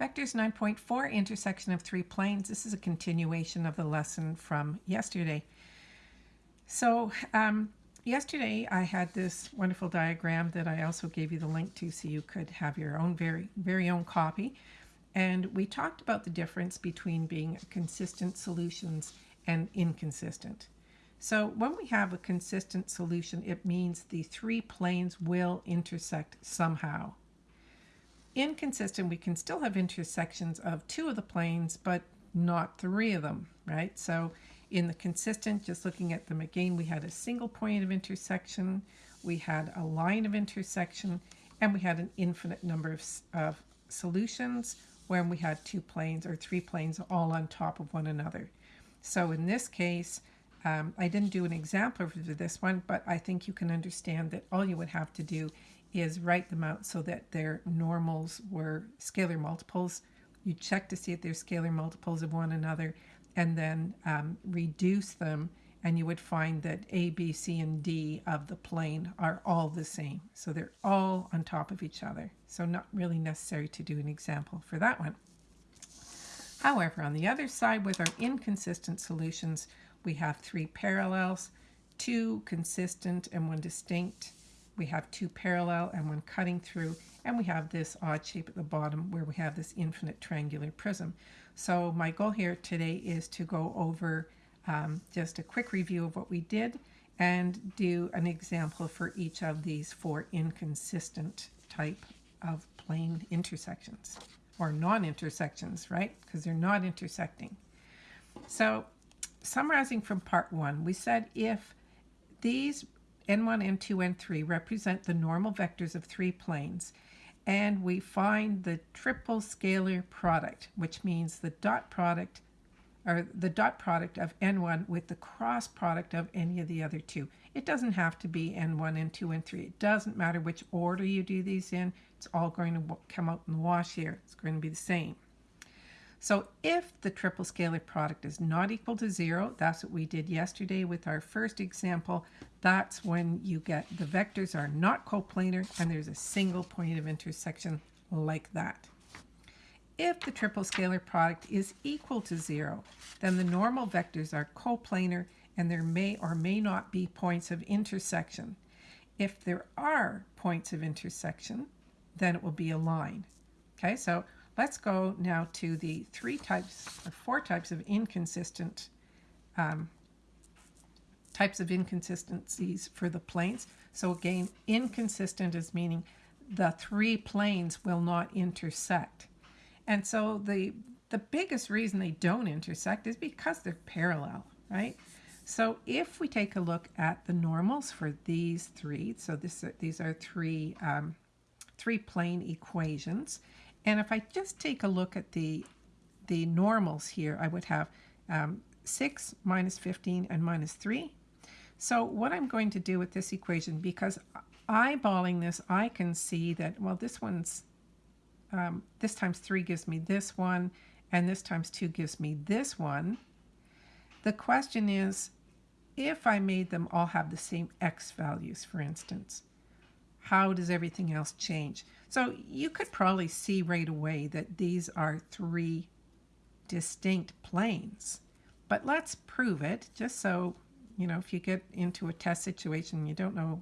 Vectors 9.4, intersection of three planes. This is a continuation of the lesson from yesterday. So um, yesterday I had this wonderful diagram that I also gave you the link to so you could have your own very, very own copy. And we talked about the difference between being consistent solutions and inconsistent. So when we have a consistent solution, it means the three planes will intersect somehow inconsistent, we can still have intersections of two of the planes, but not three of them, right? So in the consistent, just looking at them again, we had a single point of intersection, we had a line of intersection, and we had an infinite number of, of solutions when we had two planes or three planes all on top of one another. So in this case, um, I didn't do an example for this one, but I think you can understand that all you would have to do is write them out so that their normals were scalar multiples. You check to see if they're scalar multiples of one another and then um, reduce them and you would find that A, B, C, and D of the plane are all the same. So they're all on top of each other. So not really necessary to do an example for that one. However, on the other side with our inconsistent solutions, we have three parallels, two consistent and one distinct, we have two parallel and one cutting through, and we have this odd shape at the bottom where we have this infinite triangular prism. So my goal here today is to go over um, just a quick review of what we did and do an example for each of these four inconsistent type of plane intersections or non-intersections, right? Because they're not intersecting. So summarizing from part one, we said if these n1, n2, n3 represent the normal vectors of three planes, and we find the triple scalar product, which means the dot product or the dot product of n1 with the cross product of any of the other two. It doesn't have to be n1, n2, n3. It doesn't matter which order you do these in. It's all going to come out in the wash here. It's going to be the same. So if the triple scalar product is not equal to zero, that's what we did yesterday with our first example, that's when you get the vectors are not coplanar and there's a single point of intersection like that. If the triple scalar product is equal to zero, then the normal vectors are coplanar and there may or may not be points of intersection. If there are points of intersection, then it will be a line. Okay, so Let's go now to the three types or four types of inconsistent um, types of inconsistencies for the planes. So again, inconsistent is meaning the three planes will not intersect. And so the the biggest reason they don't intersect is because they're parallel, right? So if we take a look at the normals for these three, so this these are three um, three plane equations, and if I just take a look at the, the normals here, I would have um, 6 minus 15 and minus 3. So what I'm going to do with this equation, because eyeballing this, I can see that, well, this one's, um, this times 3 gives me this one, and this times 2 gives me this one. The question is, if I made them all have the same x values, for instance, how does everything else change? So you could probably see right away that these are three distinct planes. But let's prove it just so, you know, if you get into a test situation and you don't know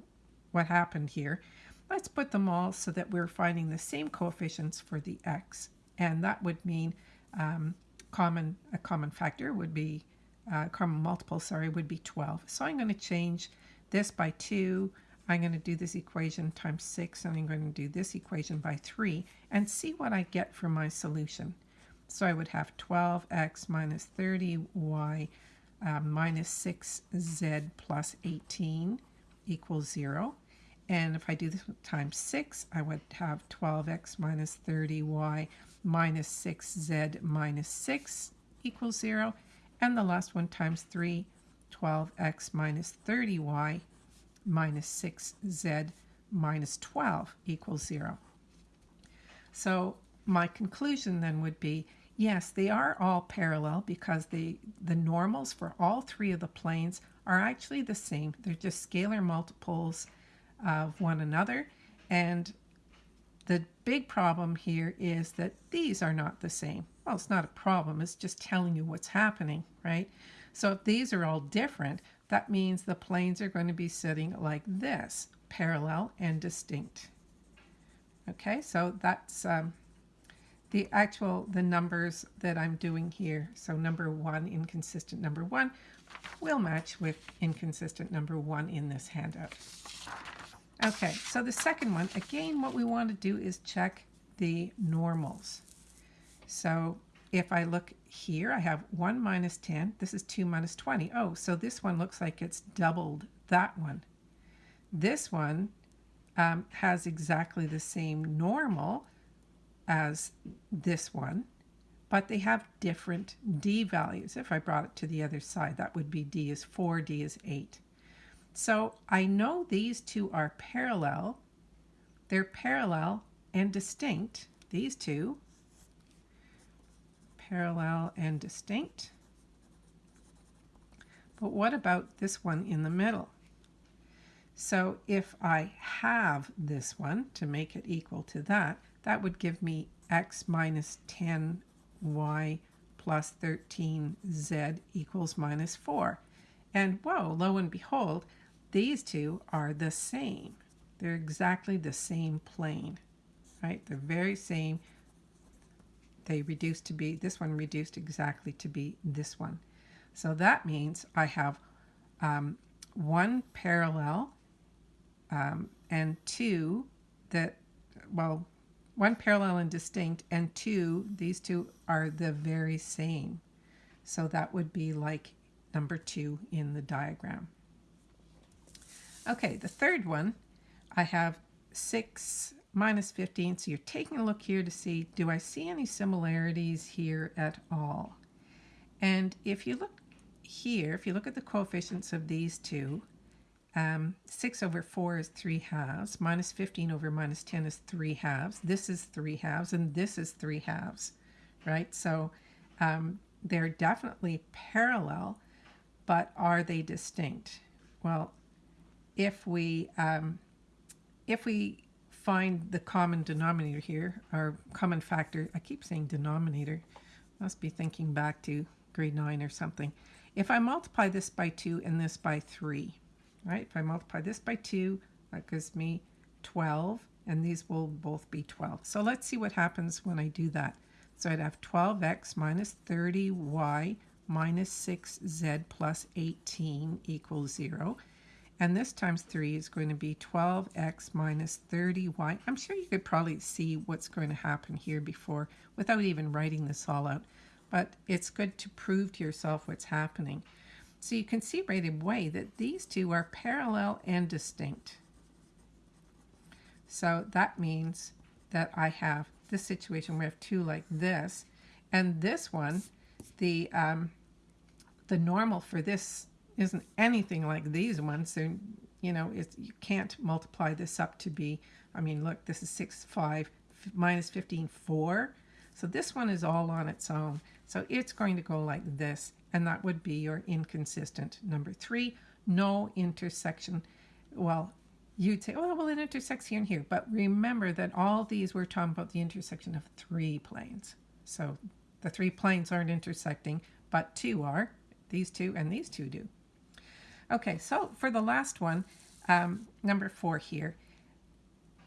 what happened here, let's put them all so that we're finding the same coefficients for the x. And that would mean um, common a common factor would be, uh, common multiple, sorry, would be 12. So I'm going to change this by 2, I'm going to do this equation times 6 and I'm going to do this equation by 3 and see what I get for my solution. So I would have 12x minus 30y um, minus 6z plus 18 equals 0. And if I do this times 6, I would have 12x minus 30y minus 6z minus 6 equals 0. And the last one times 3, 12x minus 30y minus 6z minus 12 equals 0. So my conclusion then would be, yes, they are all parallel because the, the normals for all three of the planes are actually the same. They're just scalar multiples of one another. And the big problem here is that these are not the same. Well, it's not a problem. It's just telling you what's happening, right? So if these are all different, that means the planes are going to be sitting like this, parallel and distinct. Okay, so that's um, the actual, the numbers that I'm doing here. So number one, inconsistent number one, will match with inconsistent number one in this handout. Okay, so the second one, again, what we want to do is check the normals. So if I look here, I have 1 minus 10. This is 2 minus 20. Oh, so this one looks like it's doubled that one. This one um, has exactly the same normal as this one, but they have different d values. If I brought it to the other side, that would be d is 4, d is 8. So I know these two are parallel. They're parallel and distinct, these two. Parallel and distinct. But what about this one in the middle? So if I have this one to make it equal to that, that would give me x minus 10y plus 13z equals minus 4. And whoa, lo and behold, these two are the same. They're exactly the same plane, right? They're very same. They reduced to be, this one reduced exactly to be this one. So that means I have um, one parallel um, and two that, well, one parallel and distinct, and two, these two are the very same. So that would be like number two in the diagram. Okay, the third one, I have 6 minus 15. So you're taking a look here to see, do I see any similarities here at all? And if you look here, if you look at the coefficients of these two, um, 6 over 4 is 3 halves, minus 15 over minus 10 is 3 halves. This is 3 halves, and this is 3 halves, right? So um, they're definitely parallel, but are they distinct? Well, if we um, if we find the common denominator here, our common factor, I keep saying denominator, must be thinking back to grade 9 or something. If I multiply this by 2 and this by 3, right? If I multiply this by 2, that gives me 12, and these will both be 12. So let's see what happens when I do that. So I'd have 12x minus 30y minus 6z plus 18 equals 0. And this times 3 is going to be 12x minus 30y. I'm sure you could probably see what's going to happen here before without even writing this all out. But it's good to prove to yourself what's happening. So you can see right away that these two are parallel and distinct. So that means that I have this situation where I have two like this. And this one, the, um, the normal for this isn't anything like these ones. They're, you know, it's, you can't multiply this up to be, I mean, look, this is 6, 5, minus 15, 4. So this one is all on its own. So it's going to go like this, and that would be your inconsistent number 3. No intersection. Well, you'd say, oh, well, it intersects here and here. But remember that all these we're talking about the intersection of three planes. So the three planes aren't intersecting, but two are. These two and these two do. Okay, so for the last one, um, number four here,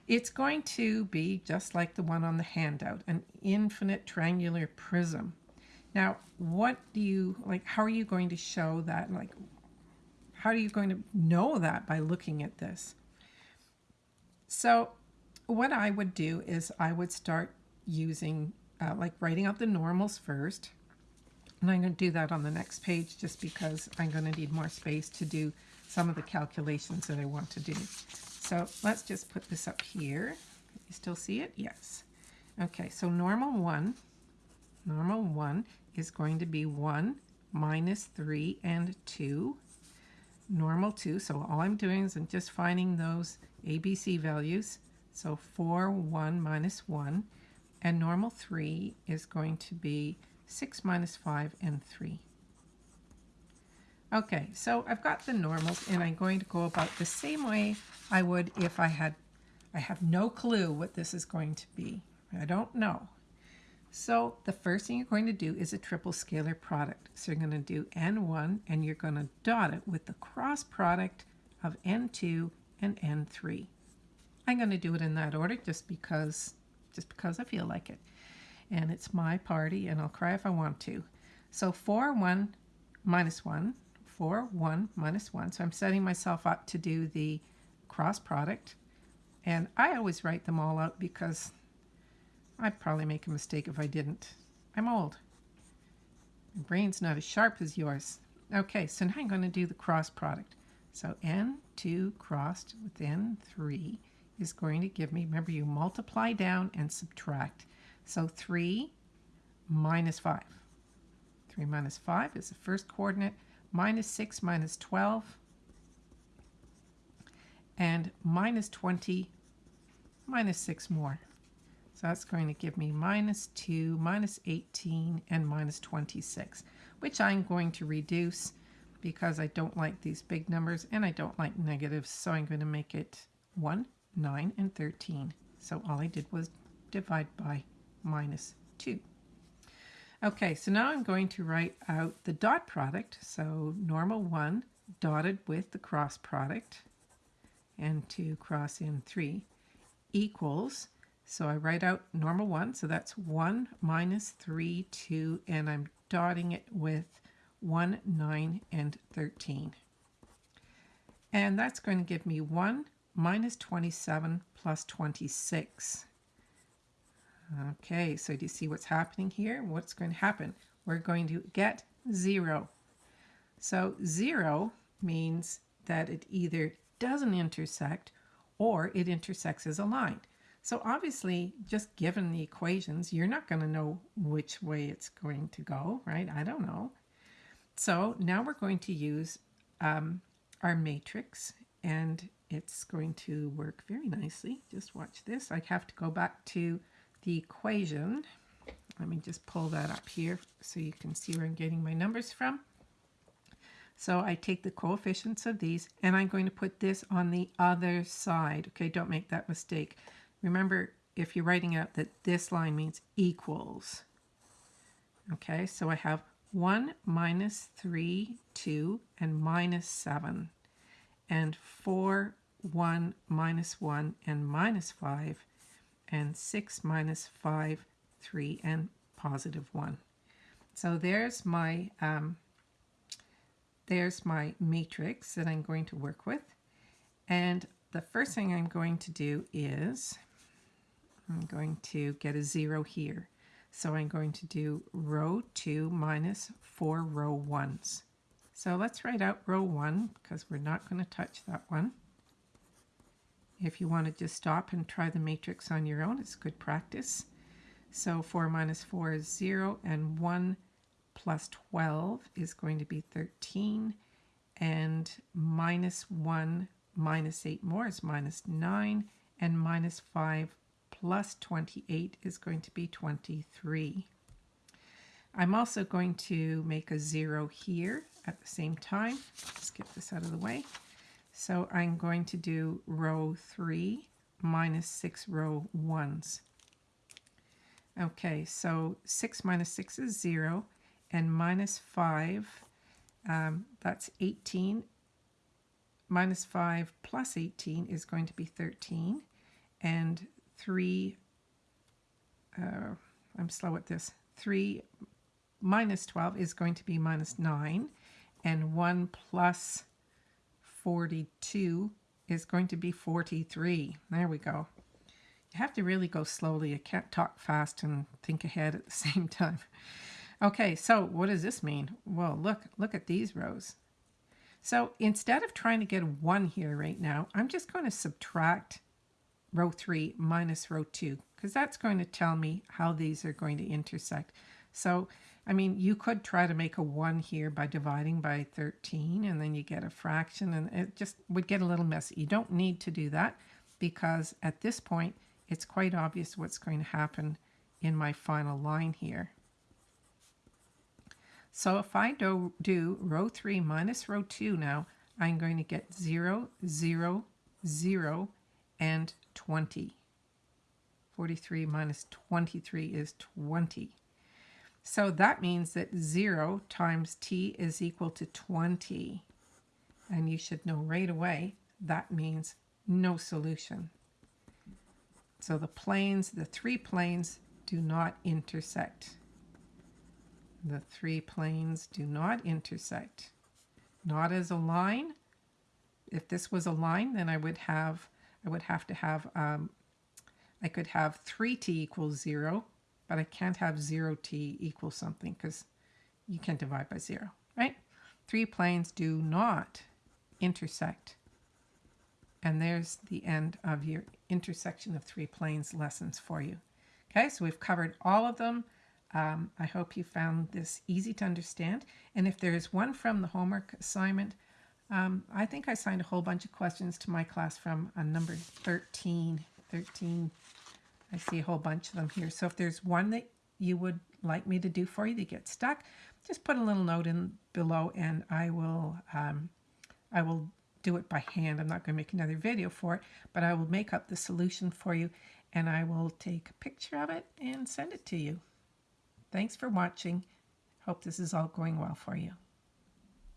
it's going to be just like the one on the handout, an infinite triangular prism. Now, what do you, like, how are you going to show that? Like, how are you going to know that by looking at this? So what I would do is I would start using, uh, like writing out the normals first. And I'm going to do that on the next page just because I'm going to need more space to do some of the calculations that I want to do. So let's just put this up here. You still see it? Yes. Okay, so normal 1, normal 1 is going to be 1 minus 3 and 2. Normal 2, so all I'm doing is I'm just finding those ABC values. So 4, 1 minus 1. And normal 3 is going to be 6 minus 5, and 3. Okay, so I've got the normals, and I'm going to go about the same way I would if I had I have no clue what this is going to be. I don't know. So the first thing you're going to do is a triple scalar product. So you're going to do n1 and you're going to dot it with the cross product of n2 and n3. I'm going to do it in that order just because just because I feel like it. And it's my party and I'll cry if I want to. So 4, 1, minus 1, 4, 1, minus 1. So I'm setting myself up to do the cross product. And I always write them all out because I'd probably make a mistake if I didn't. I'm old. My brain's not as sharp as yours. Okay, so now I'm going to do the cross product. So n2 crossed with n3 is going to give me, remember you multiply down and subtract. So 3 minus 5. 3 minus 5 is the first coordinate, minus 6 minus 12, and minus 20 minus 6 more. So that's going to give me minus 2, minus 18, and minus 26, which I'm going to reduce because I don't like these big numbers and I don't like negatives. So I'm going to make it 1, 9, and 13. So all I did was divide by minus 2. Okay, so now I'm going to write out the dot product. So normal 1 dotted with the cross product and 2 cross in 3 equals, so I write out normal 1, so that's 1 minus 3, 2, and I'm dotting it with 1, 9, and 13. And that's going to give me 1 minus 27 plus 26. Okay, so do you see what's happening here? What's going to happen? We're going to get 0. So 0 means that it either doesn't intersect or it intersects as a line. So obviously, just given the equations, you're not going to know which way it's going to go, right? I don't know. So now we're going to use um, our matrix and it's going to work very nicely. Just watch this. I have to go back to the equation. Let me just pull that up here so you can see where I'm getting my numbers from. So I take the coefficients of these and I'm going to put this on the other side. Okay, don't make that mistake. Remember, if you're writing out that this line means equals. Okay, so I have 1 minus 3, 2, and minus 7. And 4, 1, minus 1, and minus 5 and 6 minus 5, 3, and positive 1. So there's my, um, there's my matrix that I'm going to work with. And the first thing I'm going to do is I'm going to get a 0 here. So I'm going to do row 2 minus 4 row 1s. So let's write out row 1 because we're not going to touch that one. If you want to just stop and try the matrix on your own, it's good practice. So 4 minus 4 is 0, and 1 plus 12 is going to be 13, and minus 1 minus 8 more is minus 9, and minus 5 plus 28 is going to be 23. I'm also going to make a 0 here at the same time. Let's get this out of the way. So I'm going to do row 3 minus 6 row 1s. Okay, so 6 minus 6 is 0, and minus 5, um, that's 18. Minus 5 plus 18 is going to be 13, and 3, uh, I'm slow at this, 3 minus 12 is going to be minus 9, and 1 plus 42 is going to be 43. There we go. You have to really go slowly. You can't talk fast and think ahead at the same time. Okay, so what does this mean? Well, look, look at these rows. So instead of trying to get a 1 here right now, I'm just going to subtract row 3 minus row 2 because that's going to tell me how these are going to intersect. So I mean, you could try to make a 1 here by dividing by 13, and then you get a fraction, and it just would get a little messy. You don't need to do that because at this point, it's quite obvious what's going to happen in my final line here. So if I do, do row 3 minus row 2 now, I'm going to get 0, 0, 0, and 20. 43 minus 23 is 20. So that means that 0 times t is equal to 20. And you should know right away that means no solution. So the planes, the three planes, do not intersect. The three planes do not intersect. Not as a line. If this was a line, then I would have, I would have to have, um, I could have 3t equals 0, but I can't have 0t equal something because you can't divide by 0, right? Three planes do not intersect. And there's the end of your intersection of three planes lessons for you. Okay, so we've covered all of them. Um, I hope you found this easy to understand. And if there's one from the homework assignment, um, I think I signed a whole bunch of questions to my class from a number 13. 13, I see a whole bunch of them here. So if there's one that you would like me to do for you that gets stuck, just put a little note in below and I will, um, I will do it by hand. I'm not going to make another video for it, but I will make up the solution for you and I will take a picture of it and send it to you. Thanks for watching. Hope this is all going well for you.